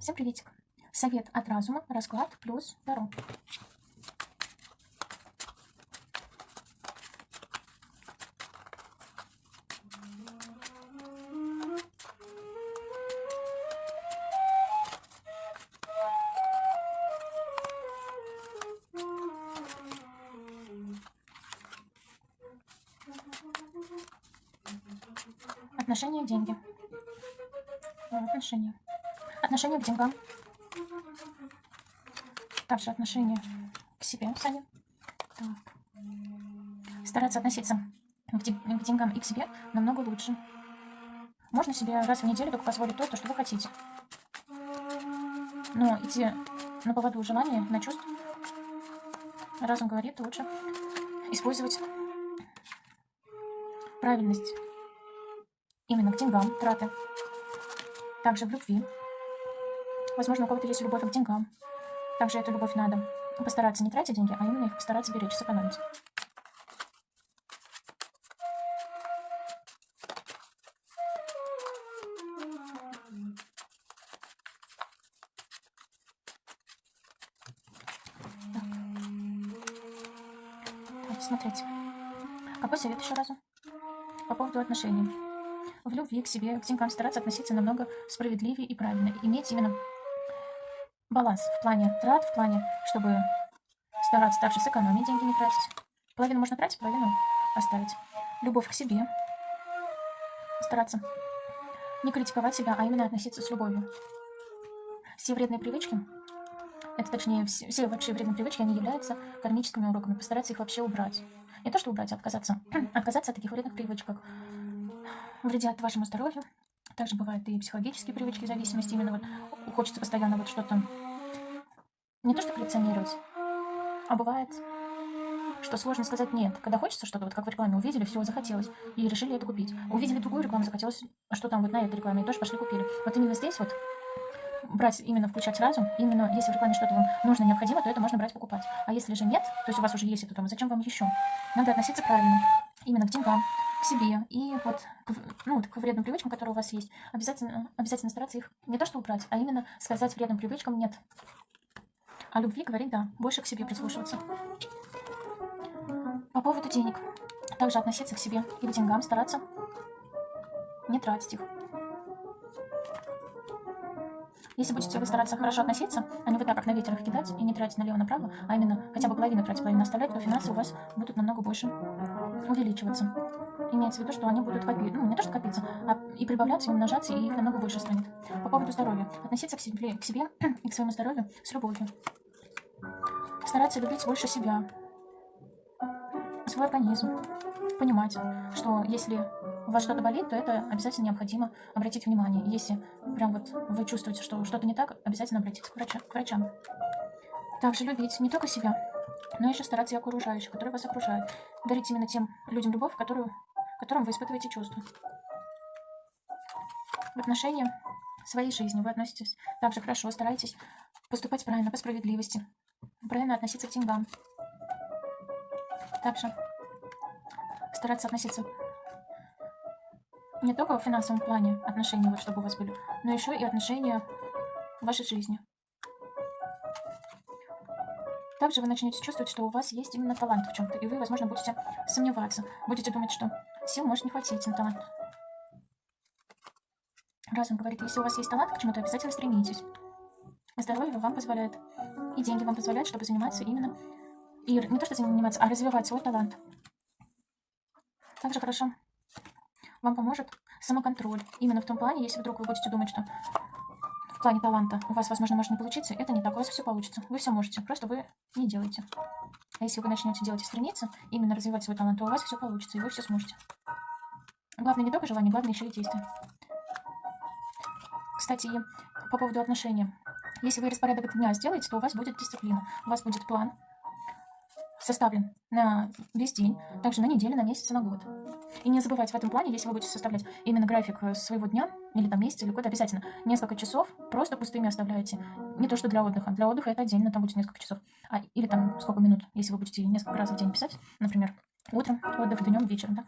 Всем приветик. Совет от разума, расклад плюс Таро. Отношения, деньги. Э, Отношения. Отношение к деньгам. Также отношение к себе сами. Так. Стараться относиться к, ден- к деньгам и к себе намного лучше. Можно себе раз в неделю только позволить то, что вы хотите. Но идти на поводу желания, на чувств, разум говорит, лучше использовать правильность именно к деньгам, траты. Также в любви. Возможно, у кого-то есть любовь к деньгам. Также эту любовь надо постараться не тратить деньги, а именно их постараться беречь, сэкономить. Смотрите. Какой совет еще разу? По поводу отношений. В любви к себе, к деньгам стараться относиться намного справедливее и правильно. Иметь именно баланс в плане трат, в плане, чтобы стараться также сэкономить деньги, не тратить. Половину можно тратить, половину оставить. Любовь к себе. Стараться не критиковать себя, а именно относиться с любовью. Все вредные привычки, это точнее, все, все вообще вредные привычки, они являются кармическими уроками. Постараться их вообще убрать. Не то, что убрать, а отказаться. отказаться от таких вредных привычек, как вредят вашему здоровью. Также бывают и психологические привычки, зависимости. Именно вот хочется постоянно вот что-то не то, что коллекционировать, а бывает, что сложно сказать нет. Когда хочется что-то, вот как в рекламе увидели, все, захотелось, и решили это купить. Увидели другую рекламу, захотелось, что там вот на этой рекламе, и тоже пошли купили. Вот именно здесь вот брать, именно включать разум, именно если в рекламе что-то вам нужно, необходимо, то это можно брать, покупать. А если же нет, то есть у вас уже есть это дома, зачем вам еще? Надо относиться правильно, именно к деньгам, к себе и вот к, ну, вот к вредным привычкам, которые у вас есть. Обязательно, обязательно стараться их не то что убрать, а именно сказать вредным привычкам нет. О любви говорить да, больше к себе прислушиваться. По поводу денег. Также относиться к себе и к деньгам, стараться не тратить их. Если будете вы стараться хорошо относиться, а не вот так, как на ветер их кидать и не тратить налево-направо, а именно хотя бы половину тратить, половину оставлять, то финансы у вас будут намного больше увеличиваться. Имеется в виду, что они будут копиться, ну не то, что копиться, а и прибавляться, и умножаться, и их намного больше станет. По поводу здоровья. Относиться к себе, к себе и к своему здоровью с любовью. Стараться любить больше себя, свой организм. Понимать, что если у вас что-то болит, то это обязательно необходимо обратить внимание. Если прям вот вы чувствуете, что что-то не так, обязательно обратиться к, врача- к врачам. Также любить не только себя, но еще стараться и окружающих, которые вас окружают. Дарить именно тем людям любовь, которую, которым вы испытываете чувства. В отношении своей жизни вы относитесь также хорошо, старайтесь поступать правильно, по справедливости, правильно относиться к деньгам. Также стараться относиться не только в финансовом плане отношения, вот чтобы у вас были, но еще и отношения в вашей жизни. Также вы начнете чувствовать, что у вас есть именно талант в чем-то, и вы, возможно, будете сомневаться, будете думать, что сил может не хватить на талант. Разум говорит, если у вас есть талант к чему-то, обязательно стремитесь. Здоровье вам позволяет, и деньги вам позволяют, чтобы заниматься именно, и не то, что заниматься, а развивать свой талант. Также хорошо вам поможет самоконтроль. Именно в том плане, если вдруг вы будете думать, что в плане таланта у вас, возможно, может не получиться, это не так, у вас все получится. Вы все можете, просто вы не делаете. А если вы начнете делать и стремиться, именно развивать свой талант, то у вас все получится, и вы все сможете. Главное не только желание, главное еще и действие. Кстати, по поводу отношений. Если вы распорядок дня сделаете, то у вас будет дисциплина, у вас будет план составлен на весь день, также на неделю, на месяц, на год. И не забывайте в этом плане, если вы будете составлять именно график э, своего дня, или там месяца, или года, обязательно несколько часов просто пустыми оставляете. Не то, что для отдыха. Для отдыха это отдельно, там будет несколько часов. А, или там сколько минут, если вы будете несколько раз в день писать, например, утром отдых, днем, вечером, да?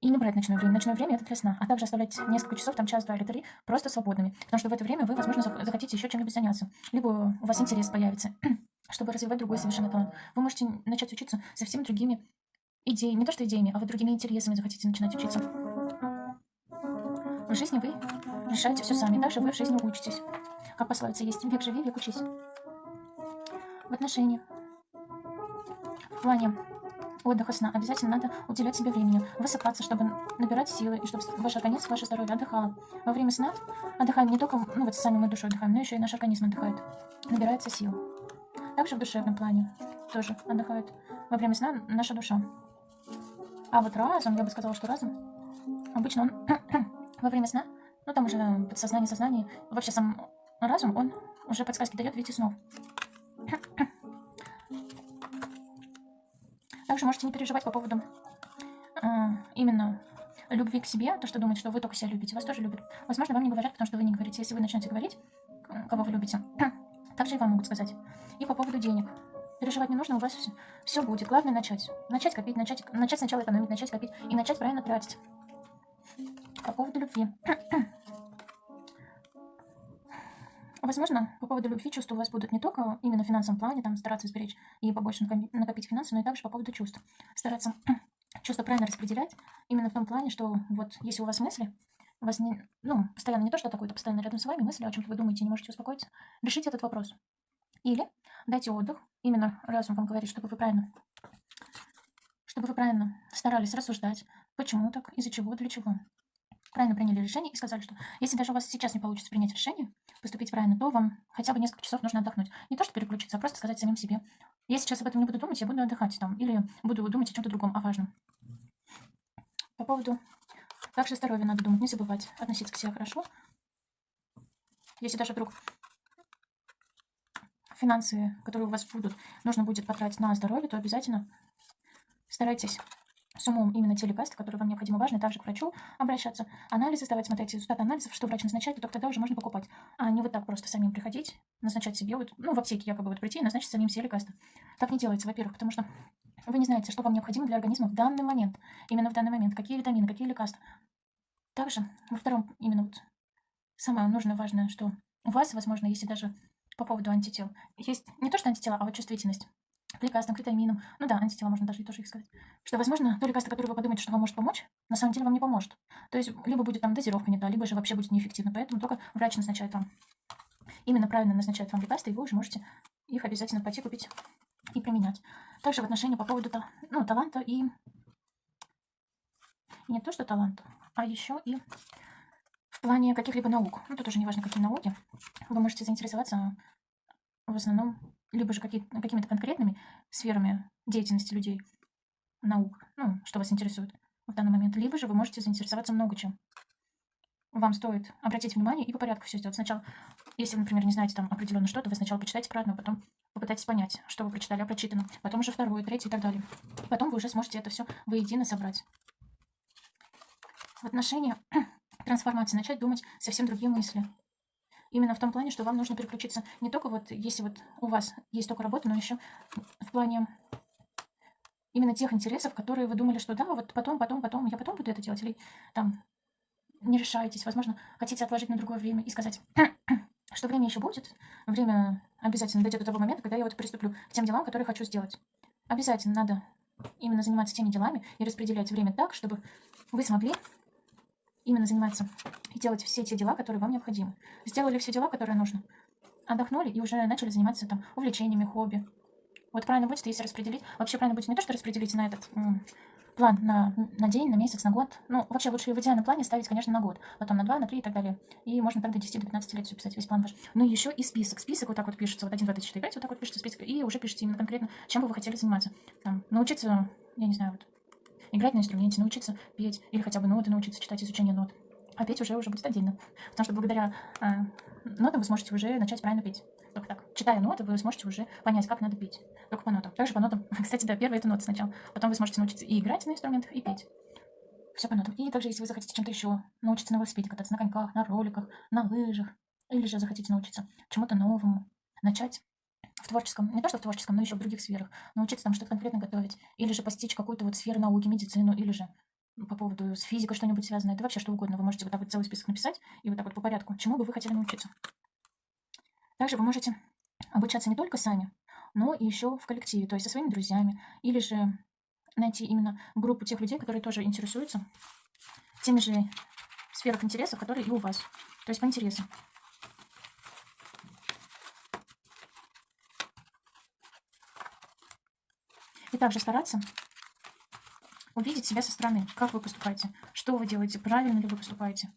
И не брать ночное время. Ночное время это для сна. А также оставлять несколько часов, там час, два или три, просто свободными. Потому что в это время вы, возможно, зах- захотите еще чем-нибудь заняться. Либо у вас интерес появится, чтобы развивать другой совершенно талант. Вы можете начать учиться совсем другими идеями. Не то что идеями, а вы другими интересами захотите начинать учиться. В жизни вы решаете все сами. Также вы в жизни учитесь. Как пословица есть, век живи, век учись. В отношениях, в плане отдыха сна обязательно надо уделять себе времени, высыпаться, чтобы набирать силы, и чтобы ваш организм, ваше здоровье отдыхало. Во время сна отдыхаем не только, ну вот сами мы душой отдыхаем, но еще и наш организм отдыхает, набирается сил. Также в душевном плане тоже отдыхает во время сна наша душа. А вот разум, я бы сказала, что разум, обычно он во время сна, ну там уже подсознание, сознание, вообще сам разум, он уже подсказки дает в виде снов. Также можете не переживать по поводу а, именно любви к себе, то, что думает, что вы только себя любите, вас тоже любят. Возможно, вам не говорят, потому что вы не говорите. Если вы начнете говорить, кого вы любите, также и вам могут сказать. И по поводу денег. Переживать не нужно, у вас все, будет. Главное начать. Начать копить, начать, начать сначала экономить, начать копить и начать правильно тратить. По поводу любви. Возможно, по поводу любви чувства у вас будут не только именно в финансовом плане, там стараться сберечь и побольше накопить финансы, но и также по поводу чувств. Стараться чувства правильно распределять, именно в том плане, что вот если у вас мысли, у вас не, ну, постоянно не то, что такое-то, постоянно рядом с вами мысли, о чем-то вы думаете, не можете успокоиться, решите этот вопрос. Или дайте отдых, именно разум вам говорит, чтобы вы правильно, чтобы вы правильно старались рассуждать, почему так, из-за чего, для чего. Правильно приняли решение и сказали, что если даже у вас сейчас не получится принять решение, поступить правильно, то вам хотя бы несколько часов нужно отдохнуть. Не то, что переключиться, а просто сказать самим себе. Я сейчас об этом не буду думать, я буду отдыхать там. Или буду думать о чем-то другом, о важном. По поводу... Также здоровья надо думать, не забывать относиться к себе хорошо. Если даже вдруг финансы, которые у вас будут, нужно будет потратить на здоровье, то обязательно старайтесь с умом именно те лекарства, которые вам необходимы, важны, также к врачу обращаться, анализы сдавать, смотреть результаты анализов, что врач назначает, и только тогда уже можно покупать. А не вот так просто самим приходить, назначать себе, вот, ну, в аптеке якобы вот прийти и назначить самим все лекарства. Так не делается, во-первых, потому что вы не знаете, что вам необходимо для организма в данный момент, именно в данный момент, какие витамины, какие лекарства. Также, во втором, именно вот самое нужное, важное, что у вас, возможно, если даже по поводу антител, есть не то, что антитела, а вот чувствительность к лекарствам, к витаминам. Ну да, антитела можно даже и тоже их сказать. Что, возможно, то лекарство, которое вы подумаете, что вам может помочь, на самом деле вам не поможет. То есть, либо будет там дозировка не та, либо же вообще будет неэффективно. Поэтому только врач назначает вам, именно правильно назначает вам лекарства, и вы уже можете их обязательно пойти купить и применять. Также в отношении по поводу ну, таланта и не то, что таланта, а еще и в плане каких-либо наук. Ну, тут уже не важно, какие науки. Вы можете заинтересоваться в основном либо же какими-то конкретными сферами деятельности людей, наук, ну, что вас интересует в данный момент, либо же вы можете заинтересоваться много чем. Вам стоит обратить внимание и по порядку все сделать. Сначала, если вы, например, не знаете там определенно что-то, вы сначала почитайте про одно, потом попытайтесь понять, что вы прочитали о прочитанном, потом уже второе, третье и так далее. Потом вы уже сможете это все воедино собрать. В отношении трансформации начать думать совсем другие мысли. Именно в том плане, что вам нужно переключиться не только вот, если вот у вас есть только работа, но еще в плане именно тех интересов, которые вы думали, что да, вот потом, потом, потом, я потом буду это делать, или там не решаетесь, возможно, хотите отложить на другое время и сказать, что время еще будет, время обязательно дойдет до того момента, когда я вот приступлю к тем делам, которые хочу сделать. Обязательно надо именно заниматься теми делами и распределять время так, чтобы вы смогли именно заниматься и делать все те дела, которые вам необходимы. Сделали все дела, которые нужно. Отдохнули и уже начали заниматься там увлечениями, хобби. Вот правильно будет, если распределить. Вообще правильно будет не то, что распределить на этот план на, на день, на месяц, на год. Ну, вообще лучше в идеальном плане ставить, конечно, на год. Потом на два, на три и так далее. И можно так до 10 до 15 лет все писать, весь план ваш. Ну и еще и список. Список вот так вот пишется. Вот 1, 2, 3, 4, 5. Вот так вот пишется список. И уже пишите именно конкретно, чем бы вы хотели заниматься. Там, научиться, я не знаю, вот, играть на инструменте, научиться петь. Или хотя бы ноты научиться читать, изучение нот. А петь уже уже будет отдельно. Потому что благодаря а, нотам вы сможете уже начать правильно петь. Только так. Читая ноты, вы сможете уже понять, как надо петь. Только по нотам. Также по нотам. Кстати, да, первая это ноты сначала. Потом вы сможете научиться и играть на инструментах, и петь. Все по нотам. И также, если вы захотите чем-то еще научиться на велосипеде кататься, на коньках, на роликах, на лыжах, или же захотите научиться чему-то новому, начать в творческом, не то что в творческом, но еще в других сферах, научиться там что-то конкретно готовить, или же постичь какую-то вот сферу науки, медицину, или же по поводу с физикой что-нибудь связанное, да вообще что угодно. Вы можете вот так вот целый список написать и вот так вот по порядку, чему бы вы хотели научиться. Также вы можете обучаться не только сами, но и еще в коллективе, то есть со своими друзьями, или же найти именно группу тех людей, которые тоже интересуются теми же сферах интересов, которые и у вас. То есть по интересам. И также стараться увидеть себя со стороны, как вы поступаете, что вы делаете, правильно ли вы поступаете.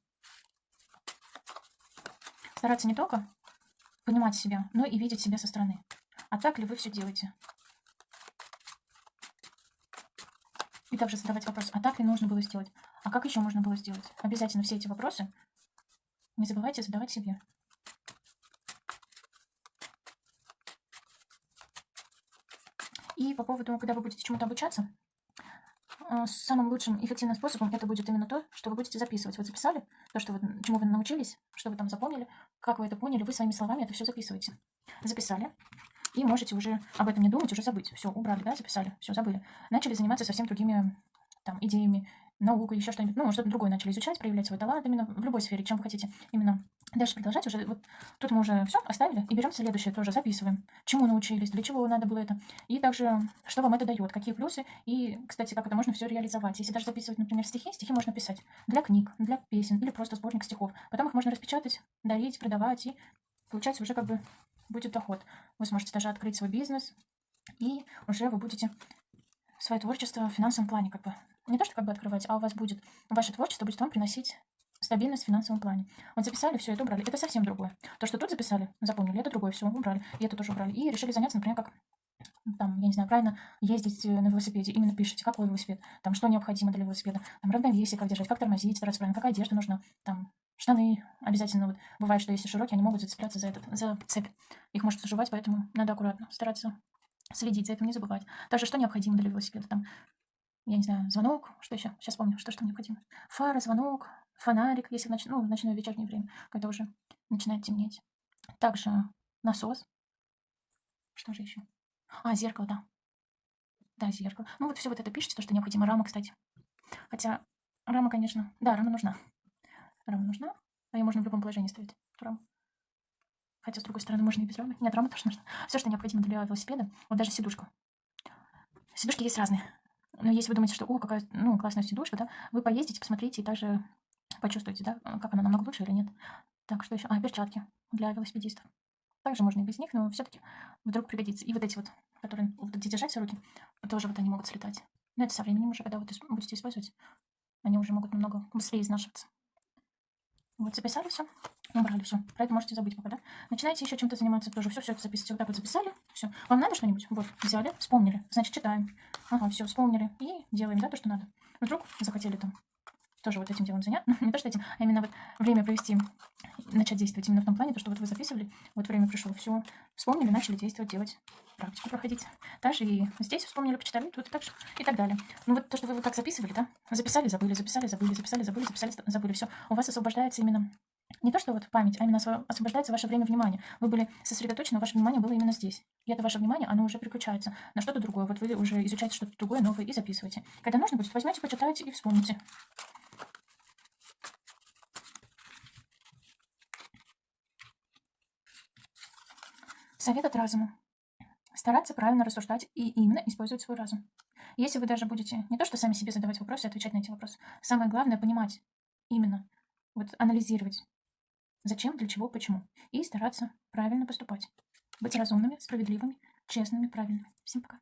Стараться не только понимать себя, но и видеть себя со стороны. А так ли вы все делаете? И также задавать вопрос, а так ли нужно было сделать? А как еще можно было сделать? Обязательно все эти вопросы не забывайте задавать себе. И по поводу, когда вы будете чему-то обучаться, э, самым лучшим эффективным способом это будет именно то, что вы будете записывать. Вот записали то, что вы, чему вы научились, что вы там запомнили, как вы это поняли, вы своими словами это все записываете. Записали. И можете уже об этом не думать, уже забыть. Все, убрали, да, записали, все, забыли. Начали заниматься совсем другими там идеями, науку, еще что-нибудь, ну, что-то другое начали изучать, проявлять свой талант именно в любой сфере, чем вы хотите именно дальше продолжать уже. Вот тут мы уже все оставили и берем следующее тоже, записываем, чему научились, для чего надо было это, и также, что вам это дает, какие плюсы, и, кстати, как это можно все реализовать. Если даже записывать, например, стихи, стихи можно писать для книг, для песен или просто сборник стихов. Потом их можно распечатать, дарить, продавать, и получается уже как бы будет доход. Вы сможете даже открыть свой бизнес, и уже вы будете свое творчество в финансовом плане как бы не то, что как бы открывать, а у вас будет, ваше творчество будет вам приносить стабильность в финансовом плане. Вот записали, все это убрали. Это совсем другое. То, что тут записали, запомнили, это другое, все, убрали. И это тоже убрали. И решили заняться, например, как там, я не знаю, правильно ездить на велосипеде, именно пишите, какой велосипед, там, что необходимо для велосипеда, там, равновесие, как держать, как тормозить, стараться правильно, какая одежда нужна, там, штаны обязательно, вот, бывает, что если широкие, они могут зацепляться за этот, за цепь, их может заживать, поэтому надо аккуратно стараться следить за этим, не забывать. Также, что необходимо для велосипеда, там, я не знаю, звонок, что еще? Сейчас помню, что, что необходимо. Фара, звонок, фонарик, если в, ноч... ну, в ночное вечернее время, когда уже начинает темнеть. Также насос. Что же еще? А, зеркало, да. Да, зеркало. Ну, вот все вот это пишите, то, что необходимо. Рама, кстати. Хотя рама, конечно... Да, рама нужна. Рама нужна. А ее можно в любом положении ставить, раму. Хотя, с другой стороны, можно и без рамы. Нет, рама тоже нужна. Все, что необходимо для велосипеда. Вот даже сидушку. Сидушки есть разные. Но если вы думаете, что, о, какая, ну, классная сидушка, да, вы поездите, посмотрите и также почувствуете, да, как она намного лучше или нет. Так, что еще? А, перчатки для велосипедистов. Также можно и без них, но все-таки вдруг пригодится. И вот эти вот, которые вот эти держать руки, тоже вот они могут слетать. Но это со временем уже, когда вы будете использовать, они уже могут намного быстрее изнашиваться. Вот записали все, убрали все. Про это можете забыть пока, да? Начинаете еще чем-то заниматься тоже. Все, все это записывайте. Вот так вот записали. Все. Вам надо что-нибудь? Вот, взяли, вспомнили. Значит, читаем. Ага, все, вспомнили. И делаем, да, то, что надо. Вдруг захотели там тоже вот этим делом заняться. Ну, не то, что этим, а именно вот время провести, начать действовать именно в том плане, то, что вот вы записывали, вот время пришло, все, вспомнили, начали действовать, делать, практику проходить. Также и здесь вспомнили, почитали, тут и так же, и так далее. Ну вот то, что вы вот так записывали, да, записали, забыли, записали, забыли, записали, забыли, записали, забыли, все. У вас освобождается именно не то, что вот память, а именно освобождается ваше время внимания. Вы были сосредоточены, ваше внимание было именно здесь. И это ваше внимание, оно уже переключается на что-то другое. Вот вы уже изучаете что-то другое, новое и записываете. Когда нужно будет, возьмете, почитайте и вспомните. Совет от разума. Стараться правильно рассуждать и именно использовать свой разум. Если вы даже будете не то, что сами себе задавать вопросы, отвечать на эти вопросы, самое главное понимать именно, вот анализировать, зачем, для чего, почему, и стараться правильно поступать. Быть разумными, справедливыми, честными, правильными. Всем пока.